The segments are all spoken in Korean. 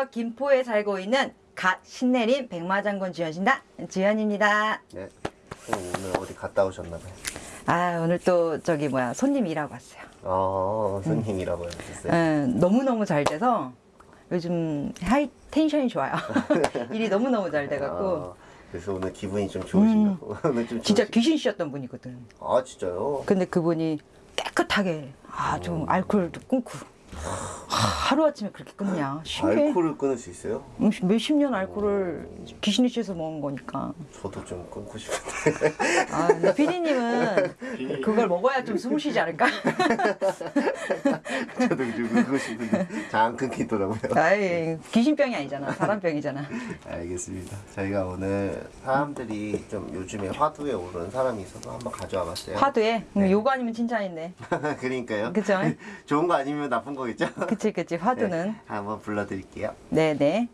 안녕하세요. 김포에 살고 있는 갓 신내림 백마장군 주연신당 주연입니다. 네. 오늘 어디 갔다 오셨나봐요. 아 오늘 또 저기 뭐야 손님 일하고 왔어요. 아, 손님이라고 하셨어요. 음, 너무 너무 잘 돼서 요즘 high tension이 좋아요. 일이 너무 너무 잘 돼갖고 아, 그래서 오늘 기분이 좀 좋으신가고. 오늘 좀 음. 진짜 좋으시- 귀신 씌였던 분이거든. 아, 진짜요? 근데 그분이 깨끗하게 아좀 알코올도 끊고 하루 아침에 그렇게 끊냐 신기해. 알코올을 끊을 수 있어요? 음, 몇십 년 알코올을 귀신이 씨에서 먹은 거니까. 저도 좀 끊고 싶은데. 아, 근데 피디님은 그걸 먹어야 좀 숨을 쉬지 않을까? 저도 좀 끊고 싶은데 잘 안 끊기더라고요. 아이, 귀신병이 아니잖아. 사람병이잖아. 알겠습니다. 저희가 오늘 사람들이 좀 요즘에 화두에 오르는 사람이 있어서 한번 가져와 봤어요. 화두에? 음, 네. 요거 아니면 칭찬인데. 그러니까요. 그죠? 좋은 거 아니면 나쁜 거 겠죠? 그치, 그치. 화두는. 네, 한번 불러드릴게요. 네네.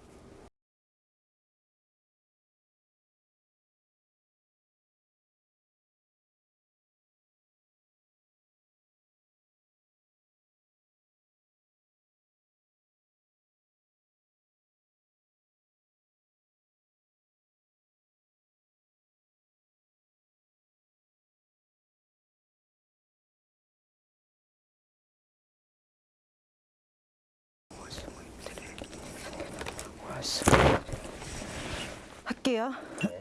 할게요.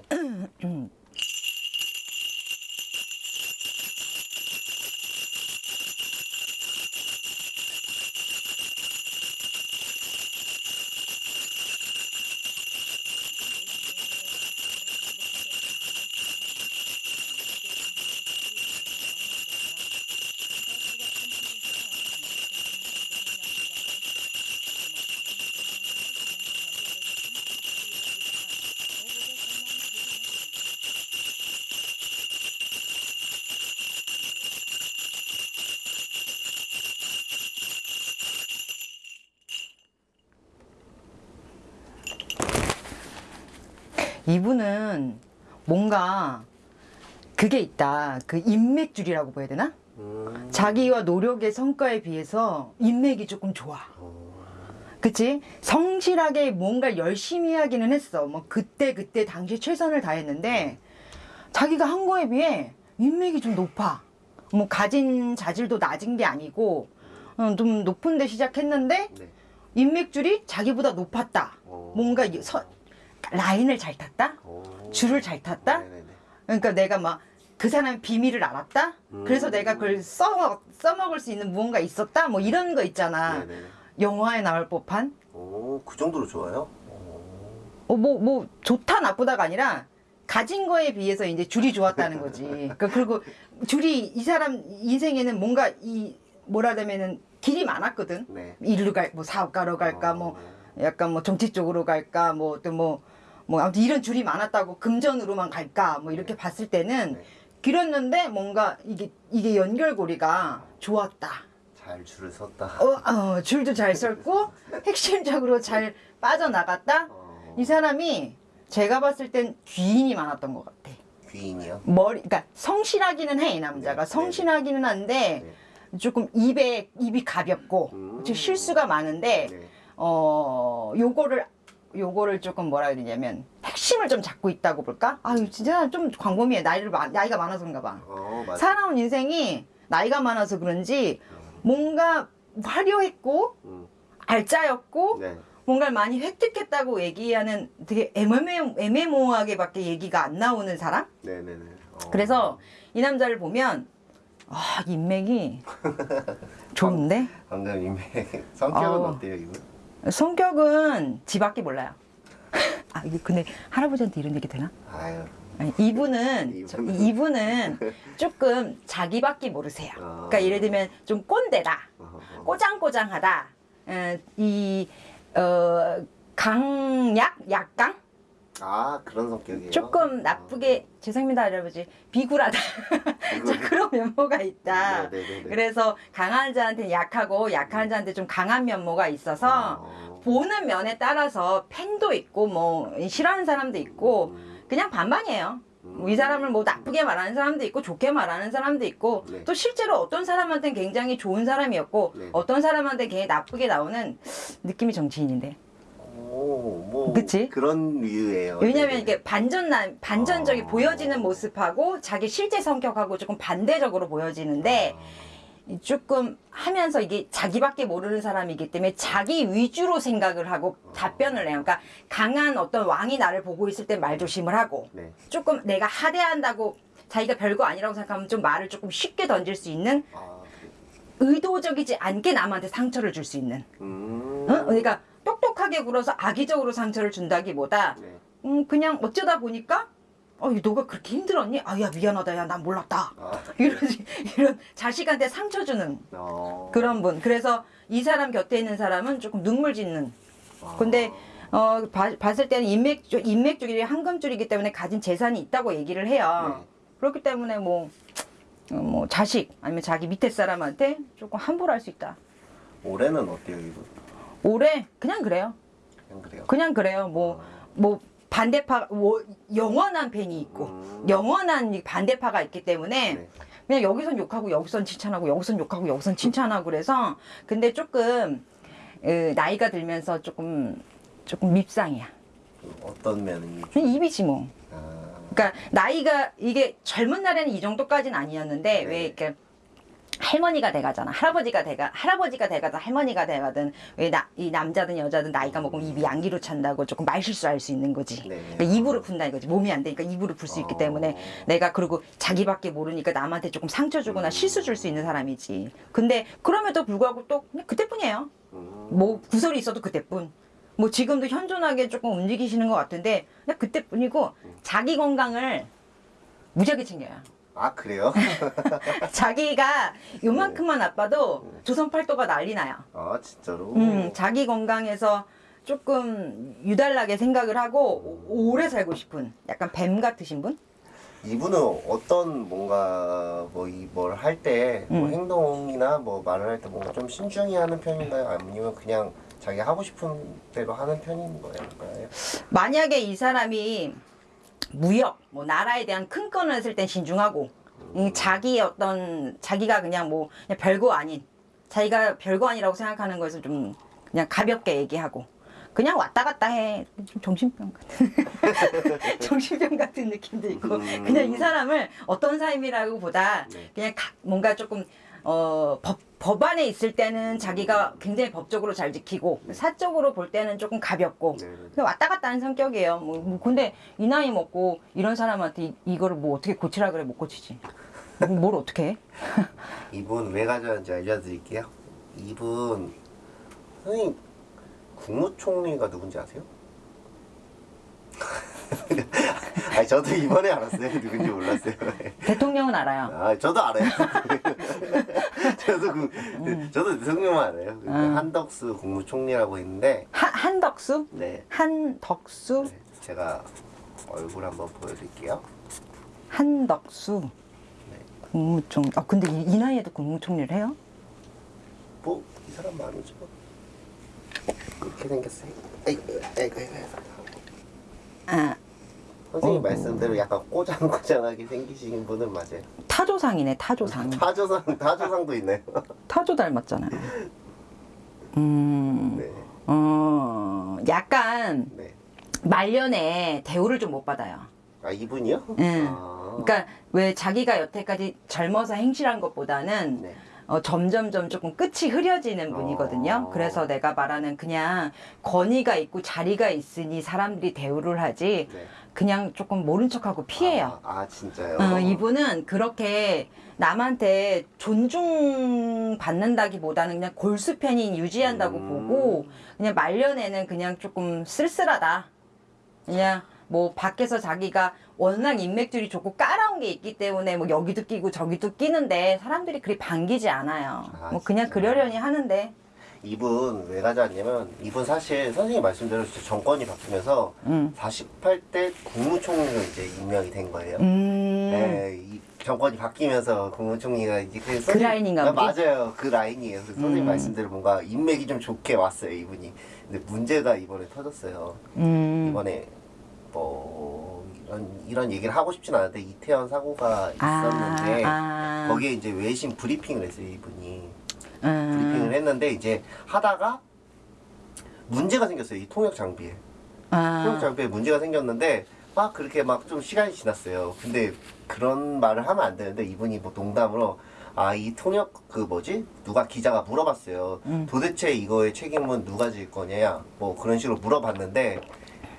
이분은 뭔가 그게 있다. 그 인맥줄이라고 봐야 되나? 음. 자기와 노력의 성과에 비해서 인맥이 조금 좋아. 어, 그치? 성실하게 뭔가 열심히 하기는 했어. 뭐 그때 그때 당시 최선을 다했는데 자기가 한 거에 비해 인맥이 좀 높아. 뭐 가진 자질도 낮은 게 아니고 어, 좀 높은 데 시작했는데 네. 인맥줄이 자기보다 높았다. 어. 뭔가 이 서- 라인을 잘 탔다. 어. 줄을 잘 탔다? 네네네. 그러니까 내가 막 그 사람의 비밀을 알았다. 그래서 음. 내가 그걸 써 써먹을 수 있는 무언가 있었다. 뭐 이런 거 있잖아. 네네네. 영화에 나올 법한. 오, 그 정도로 좋아요? 어. 어, 뭐, 뭐, 좋다, 나쁘다가 아니라, 가진 거에 비해서 이제 줄이 좋았다는 거지. 그러니까 그리고 줄이, 이 사람 인생에는 뭔가 이, 뭐라 하면은 길이 많았거든. 네. 일로 갈, 뭐 사업가로 갈까, 뭐, 어. 약간 뭐 정치 쪽으로 갈까, 뭐, 또 뭐, 뭐, 아무튼 이런 줄이 많았다고 금전으로만 갈까, 뭐 이렇게 봤을 때는 네. 길었는데 뭔가 이게, 이게 연결고리가 좋았다. 잘 줄을 섰다. 어, 어, 줄도 잘 썼고, 핵심적으로 잘 빠져나갔다. 어. 이 사람이 제가 봤을 땐 귀인이 많았던 것 같아. 귀인이요? 머리, 그러니까 성실하기는 해, 이 남자가. 네, 성실하기는 한데, 네. 조금 입에, 입이 가볍고, 음. 즉 실수가 많은데, 네. 어, 요거를, 요거를 조금 뭐라 해야 되냐면, 핵심을 좀 잡고 있다고 볼까? 아유, 진짜 좀 광범위해. 나이를, 마- 나이가 많아서 그런가 봐. 어. 살아온 인생이 나이가 많아서 그런지, 뭔가 화려했고, 음. 알짜였고, 네. 뭔가를 많이 획득했다고 얘기하는 되게 애매모, 애매모호하게 밖에 얘기가 안 나오는 사람? 네네네. 어. 그래서 이 남자를 보면 아 인맥이 좋은데 방금 이미 성격은 아우. 어때요, 이분? 성격은 지밖에 몰라요. 아 이게 근데 할아버지한테 이런 얘기 되나? 아유. 아니, 이분은 저- 이분은. 이분은 조금 자기밖에 모르세요. 아. 그러니까 예를 들면 좀 꼰대다. 꼬장꼬장하다, 어, 이 어, 강약 약강 아, 그런 성격이에요? 조금 나쁘게 죄송합니다 할아버지 비굴하다 자, 그런 면모가 있다 네네네. 그래서 강한 자한테 약하고 약한 자한테 좀 강한 면모가 있어서 어. 보는 면에 따라서 팬도 있고 뭐 싫어하는 사람도 있고 음. 그냥 반반이에요 음. 이 사람을 뭐 나쁘게 말하는 사람도 있고 좋게 말하는 사람도 있고 네. 또 실제로 어떤 사람한테는 굉장히 좋은 사람이었고 네. 어떤 사람한테 굉장히 나쁘게 나오는 느낌이 정치인인데 오, 뭐 그치? 그런 이유예요. 왜냐면 네네. 이게 반전남 반전적이 아. 보여지는 모습하고 자기 실제 성격하고 조금 반대적으로 보여지는데 조금 하면서 이게 자기밖에 모르는 사람이기 때문에 자기 위주로 생각을 하고 답변을 해요. 그러니까 강한 어떤 왕이 나를 보고 있을 때 말 조심을 하고 네. 조금 내가 하대한다고 자기가 별거 아니라고 생각하면 좀 말을 조금 쉽게 던질 수 있는. 의도적이지 않게 남한테 상처를 줄 수 있는. 음. 어? 그러니까 똑똑하게 굴어서 악의적으로 상처를 준다기보다 네. 음, 그냥 어쩌다 보니까 어, 이 너가 그렇게 힘들었니? 아, 야 미안하다, 야 난 몰랐다. 아, 이런 이런 자식한테 상처 주는 어. 그런 분. 그래서 이 사람 곁에 있는 사람은 조금 눈물 짓는. 아. 근데 어 봐- 봤을 때는 인맥줄 인맥줄이 황금줄이기 때문에 가진 재산이 있다고 얘기를 해요. 네. 그렇기 때문에 뭐. 어, 뭐 자식 아니면 자기 밑에 사람한테 조금 함부로 할 수 있다. 올해는 어때요 이분? 올해 그냥 그래요. 그냥 그래요. 그냥 그래요. 뭐 뭐 반대파 뭐 영원한 팬이 있고 음. 영원한 이 반대파가 있기 때문에 네. 그냥 여기선 욕하고 여기선 칭찬하고 여기선 욕하고 여기선 칭찬하고 그래서 근데 조금 으, 나이가 들면서 조금 조금 밉상이야. 어떤 면이? 입이지 뭐. 아, 그러니까 나이가 이게 젊은 날에는 이 정도까지는 아니었는데 네. 왜 이렇게 할머니가 돼가잖아. 할아버지가 돼가 할아버지가 돼가든 할머니가 돼가든 왜나이 남자든 여자든 나이가 먹으면 입이 양기로 찬다고 조금 말 실수할 수 있는 거지. 네. 그러니까 입으로 푼다 이거지. 몸이 안 되니까 입으로 풀 수 있기 어. 때문에 내가 그리고 자기밖에 모르니까 남한테 조금 상처 주거나 실수 줄 수 있는 사람이지. 근데 그럼에도 불구하고 또 그때뿐이에요. 음. 뭐 구설이 있어도 그때뿐. 뭐 지금도 현존하게 조금 움직이시는 것 같은데 그때뿐이고 자기 건강을 무지하게 챙겨요. 아 그래요? 자기가 요만큼만 아파도 조선 팔도가 난리 나요. 아 진짜로? 음, 자기 건강에서 조금 유달나게 생각을 하고 오- 오래 살고 싶은 약간 뱀 같으신 분? 이분은 어떤 뭔가 뭐 이 뭘 할 때 뭐 음. 행동이나 뭐 말을 할 때 뭔가 좀 신중히 하는 편인가요? 아니면 그냥 자기 하고 싶은 대로 하는 편인 거예요? 만약에 이 사람이 무역, 뭐 나라에 대한 큰 건을 했을 땐 신중하고 이 자기의 어떤 자기가 그냥 뭐 그냥 별거 아닌 자기가 별거 아니라고 생각하는 것을 좀 그냥 가볍게 얘기하고 그냥 왔다 갔다 해. 좀 정신병 같은 정신병 같은 느낌도 있고 음. 그냥 이 사람을 어떤 사람이라고 보다 네. 그냥 가- 뭔가 조금 어, 법, 법안에 있을 때는 자기가 굉장히 법적으로 잘 지키고 사적으로 볼 때는 조금 가볍고 네. 그냥 왔다 갔다 하는 성격이에요. 뭐, 뭐 근데 이 나이 먹고 이런 사람한테 이, 이거를 뭐 어떻게 고치라 그래 못 고치지. 뭐, 뭘 어떻게 해? 이분 왜 가져왔는지 알려드릴게요. 이분 선생님 국무총리가 누군지 아세요? 아니 저도 이번에 알았어요. 누군지 몰랐어요. 대통령은 알아요. 아 저도 알아요. 저도 그 저도 대통령만 알아요. 그 음. 한덕수 국무총리라고 있는데 한, 한덕수? 네, 한덕수? 네, 제가 얼굴 한번 보여드릴게요. 한덕수. 국무총. 아 근데 이, 이 나이에도 국무총리를 해요? 뭐 이 사람 말이죠. 이렇게 생겼어요. 아이고 아이고 아이고. 아 선생님 어. 말씀대로 약간 꼬장꼬장하게 생기신 분은 맞아요. 타조상이네 타조상. 타조상 타조상도 있네요. 타조 닮았잖아요. 음. 네, 어 약간 네. 말년에 대우를 좀 못 받아요. 아 이분이요? 응. 아, 그러니까 왜 자기가 여태까지 젊어서 행실한 것보다는 네. 어, 점점점 조금 끝이 흐려지는 분이거든요. 어. 그래서 내가 말하는 그냥 권위가 있고 자리가 있으니 사람들이 대우를 하지 네. 그냥 조금 모른 척하고 피해요. 아, 아, 진짜요? 어, 이분은 그렇게 남한테 존중받는다기보다는 그냥 골수팬이 유지한다고 음. 보고 그냥 말년에는 그냥 조금 쓸쓸하다. 그냥 뭐 밖에서 자기가 워낙 인맥줄이 좋고 깔아온 게 있기 때문에 뭐 여기도 끼고 저기도 끼는데 사람들이 그리 반기지 않아요. 아, 뭐 그냥 진짜? 그러려니 하는데. 이분 왜 가져왔냐면 이분 사실 선생님 말씀대로 정권이 바뀌면서 음. 48대 국무총리로 이제 임명이 된 거예요. 음. 네, 이 정권이 바뀌면서 국무총리가 이제 그, 선생님- 라인인가 아, 보지? 맞아요. 그 라인이에요. 그래서 선생님 음. 말씀대로 뭔가 인맥이 좀 좋게 왔어요, 이분이. 근데 문제가 이번에 터졌어요. 음. 이번에 뭐 이런 이런 얘기를 하고 싶진 않은데 이태원 사고가 아, 있었는데 아. 거기에 이제 외신 브리핑을 했어요, 이분이. 음. 브리핑을 했는데 이제 하다가 문제가 생겼어요. 이 통역 장비에. 통역 아, 장비에 문제가 생겼는데 막 그렇게 막 좀 시간이 지났어요. 근데 그런 말을 하면 안 되는데 이분이 뭐 농담으로 아 이 통역 그 뭐지 누가 기자가 물어봤어요. 음. 도대체 이거의 책임은 누가 질 거냐 뭐 그런 식으로 물어봤는데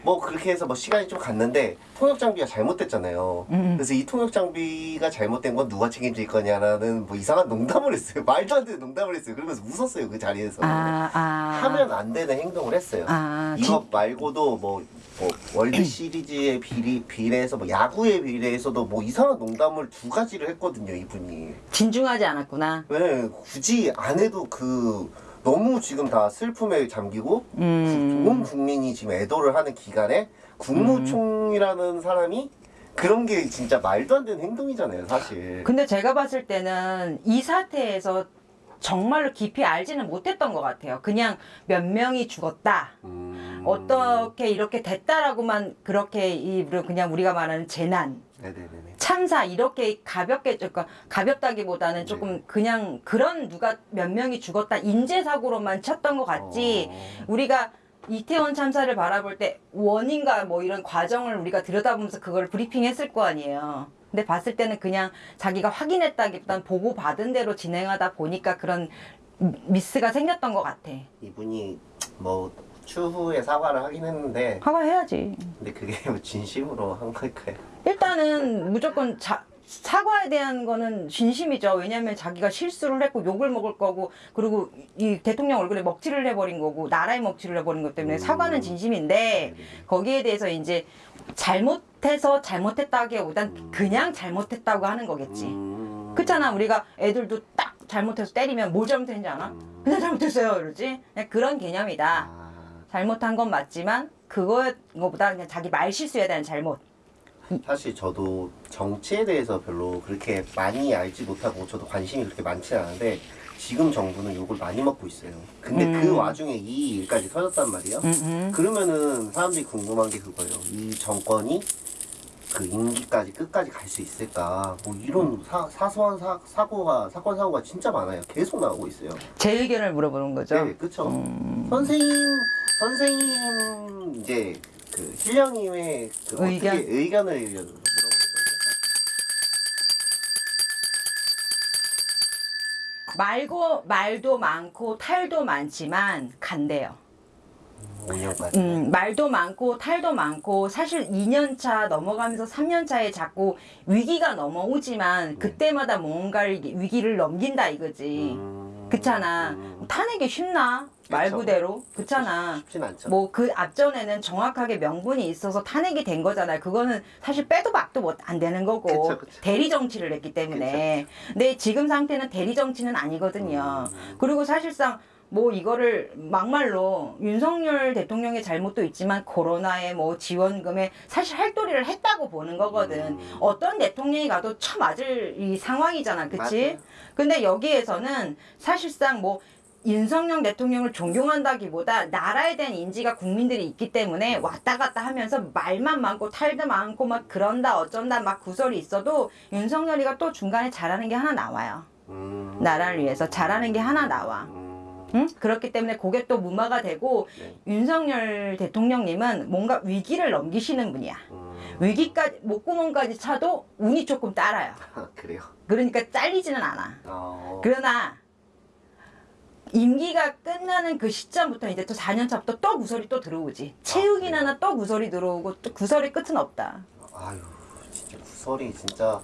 뭐 그렇게 해서 뭐 시간이 좀 갔는데 통역 장비가 잘못됐잖아요. 음. 그래서 이 통역 장비가 잘못된 건 누가 책임질 거냐라는 뭐 이상한 농담을 했어요. 말도 안 되는 농담을 했어요. 그러면서 웃었어요 그 자리에서. 아, 아. 하면 안 되는 행동을 했어요. 아, 이거 말고도 뭐, 뭐 월드 시리즈에 비리, 비례해서 뭐 야구에 비례해서도 뭐 이상한 농담을 두 가지를 했거든요 이분이. 진중하지 않았구나. 왜 굳이 안 해도 그 너무 지금 다 슬픔에 잠기고 음. 온 국민이 지금 애도를 하는 기간에 국무총이라는 사람이 그런 게 진짜 말도 안 되는 행동이잖아요 사실. 근데 제가 봤을 때는 이 사태에서 정말로 깊이 알지는 못했던 것 같아요. 그냥 몇 명이 죽었다. 음. 어떻게 이렇게 됐다라고만 그렇게 이 그냥 우리가 말하는 재난, 네네네네. 참사 이렇게 가볍게 그러니까 가볍다기보다는 조금 그냥 그런 누가 몇 명이 죽었다 인재 사고로만 쳤던 것 같지. 어. 우리가 이태원 참사를 바라볼 때 원인과 뭐 이런 과정을 우리가 들여다보면서 그걸 브리핑했을 거 아니에요. 근데 봤을 때는 그냥 자기가 확인했다기보단 보고 받은 대로 진행하다 보니까 그런 미스가 생겼던 것 같아. 이분이 뭐 추후에 사과를 하긴 했는데 사과해야지. 근데 그게 뭐 진심으로 한 걸까요? 일단은 무조건 자, 사과에 대한 거는 진심이죠. 왜냐하면 자기가 실수를 했고 욕을 먹을 거고 그리고 이 대통령 얼굴에 먹칠을 해버린 거고 나라에 먹칠을 해버린 것 때문에 음. 사과는 진심인데 거기에 대해서 이제 잘못해서 잘못했다기보단 음. 그냥 잘못했다고 하는 거겠지. 음. 그렇잖아. 우리가 애들도 딱 잘못해서 때리면 뭘 잘못했는지 아나? 음. 그냥 잘못했어요. 이러지. 그냥 그런 개념이다. 아, 잘못한 건 맞지만 그거보다 그냥 자기 말 실수에 대한 잘못. 사실 저도 정치에 대해서 별로 그렇게 많이 알지 못하고 저도 관심이 그렇게 많지 않은데 지금 정부는 욕을 많이 먹고 있어요. 근데 음. 그 와중에 이 일까지 터졌단 말이에요. 음, 음. 그러면은 사람들이 궁금한 게 그거예요. 이 정권이 그 임기까지 끝까지 갈 수 있을까? 뭐 이런 사, 사소한 사, 사고가 사건 사고가 진짜 많아요. 계속 나오고 있어요. 제 의견을 물어보는 거죠. 네, 그쵸. 음. 선생님, 선생님 이제 그 실령님의 그 의견? 어떻게 의견을 물어보는 거예요. 말고 말도 많고 탈도 많지만 간대요. 5년까지. 음, 말도 많고 탈도 많고 사실 2년 차 넘어가면서 3년 차에 자꾸 위기가 넘어오지만 그때마다 뭔가를 위기를 넘긴다 이거지. 음. 그렇잖아. 음. 타내기 쉽나? 말 그쵸. 그대로. 그렇잖아. 쉽진 않죠. 뭐 그 앞전에는 정확하게 명분이 있어서 탄핵이 된 거잖아요. 그거는 사실 빼도 박도 못 안 되는 거고 그쵸, 그쵸. 대리 정치를 했기 때문에. 근데 지금 상태는 대리 정치는 아니거든요. 음. 그리고 사실상 뭐 이거를 막말로 윤석열 대통령의 잘못도 있지만 코로나에 뭐 지원금에 사실 할도리를 했다고 보는 거거든. 음. 어떤 대통령이 가도 처맞을 이 상황이잖아. 그치? 맞아요. 근데 여기에서는 사실상 뭐 윤석열 대통령을 존경한다기보다 나라에 대한 인지가 국민들이 있기 때문에 왔다 갔다 하면서 말만 많고 탈도 많고 막 그런다 어쩐다 막 구설이 있어도 윤석열이가 또 중간에 잘하는 게 하나 나와요. 음. 나라를 위해서 잘하는 게 하나 나와. 음. 응? 그렇기 때문에 그게 또 무마가 되고 네. 윤석열 대통령님은 뭔가 위기를 넘기시는 분이야. 음. 위기까지 목구멍까지 차도 운이 조금 따라요. 그래요. 그러니까 잘리지는 않아. 어. 그러나 임기가 끝나는 그 시점부터 이제 또 4년 차부터 또 구설이 또 들어오지. 채우기나 또 구설이 들어오고 또 구설의 끝은 없다. 아유 진짜 구설이 진짜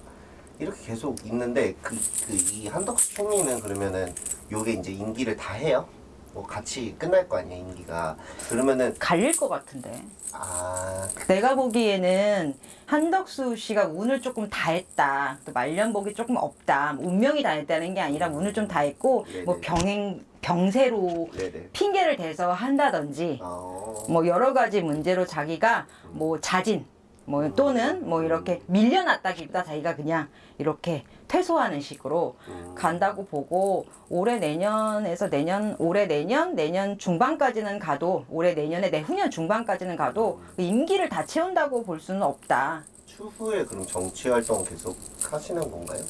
이렇게 계속 있는데 그 그 이 한덕수 총리는 그러면은 요게 이제 임기를 다 해요? 뭐 같이 끝날 거 아니야 임기가 그러면은 갈릴 것 같은데. 아 그- 내가 보기에는 한덕수 씨가 운을 조금 다 했다. 또 말년복이 조금 없다. 운명이 다 했다는 게 아니라 운을 좀 다 했고 네네. 뭐 병행 병세로 네네 핑계를 대서 한다든지 어. 뭐 여러 가지 문제로 자기가 뭐 자진 뭐 또는 뭐 이렇게 밀려났다기보다 자기가 그냥 이렇게 퇴소하는 식으로 음. 간다고 보고 올해 내년에서 내년 올해 내년 내년 중반까지는 가도 올해 내년에 내후년 중반까지는 가도 그 임기를 다 채운다고 볼 수는 없다. 추후에 그럼 정치 활동 계속 하시는 건가요?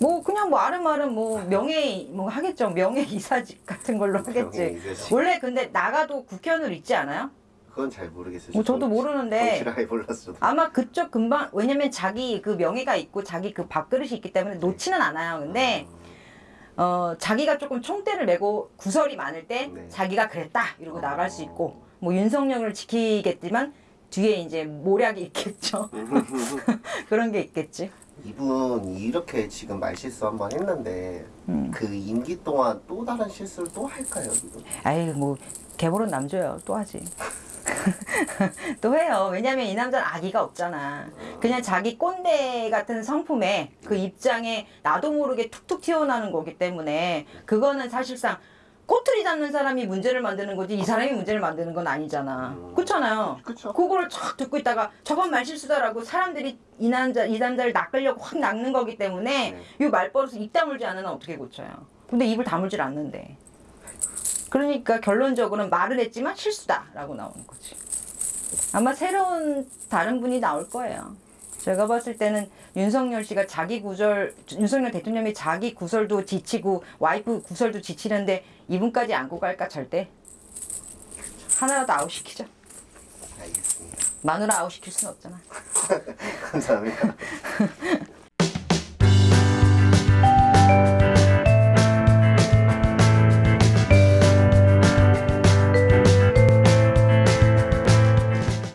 뭐 그냥 뭐 아름아름 뭐 명예 뭐 하겠죠 명예 이사직 같은 걸로 하겠지. 원래 근데 나가도 국회의원으로 있지 않아요? 그건 잘 모르겠어요. 뭐 저도 정- 모르는데 정치를 아예 몰랐어요. 아마 그쪽 금방 왜냐면 자기 그 명예가 있고 자기 그 밥그릇이 있기 때문에 놓지는 않아요 근데 어 자기가 조금 총대를 메고 구설이 많을 때 네. 자기가 그랬다 이러고 어. 나갈 수 있고 뭐 윤석열을 지키겠지만 뒤에 이제 모략이 있겠죠 그런 게 있겠지 이분 이렇게 지금 말실수 한번 했는데 음. 그 임기 동안 또 다른 실수를 또 할까요? 이분? 아이 뭐 개벌은 남줘요 또 하지 또 해요 왜냐면 이 남자는 아기가 없잖아 그냥 자기 꼰대 같은 성품에 그 입장에 나도 모르게 툭툭 튀어나오는 거기 때문에 그거는 사실상 꼬투리 잡는 사람이 문제를 만드는 거지 이 사람이 문제를 만드는 건 아니잖아 음. 그렇잖아요 그쵸. 그거를 쫙 듣고 있다가 저건 말실수다라고 사람들이 이 남자 이 남자를 낚으려고 확 낚는 거기 때문에 네. 이 말버릇을 입 다물지 않으면 어떻게 고쳐요? 근데 입을 다물질 않는데. 그러니까 결론적으로는 말을 했지만 실수다 라고 나오는 거지. 아마 새로운 다른 분이 나올 거예요. 제가 봤을 때는 윤석열 씨가 자기 구설, 윤석열 대통령이 자기 구설도 지치고 와이프 구설도 지치는데 이분까지 안고 갈까 절대. 하나라도 아웃시키죠. 알겠습니다. 마누라 아웃시킬 순 없잖아. 감사합니다.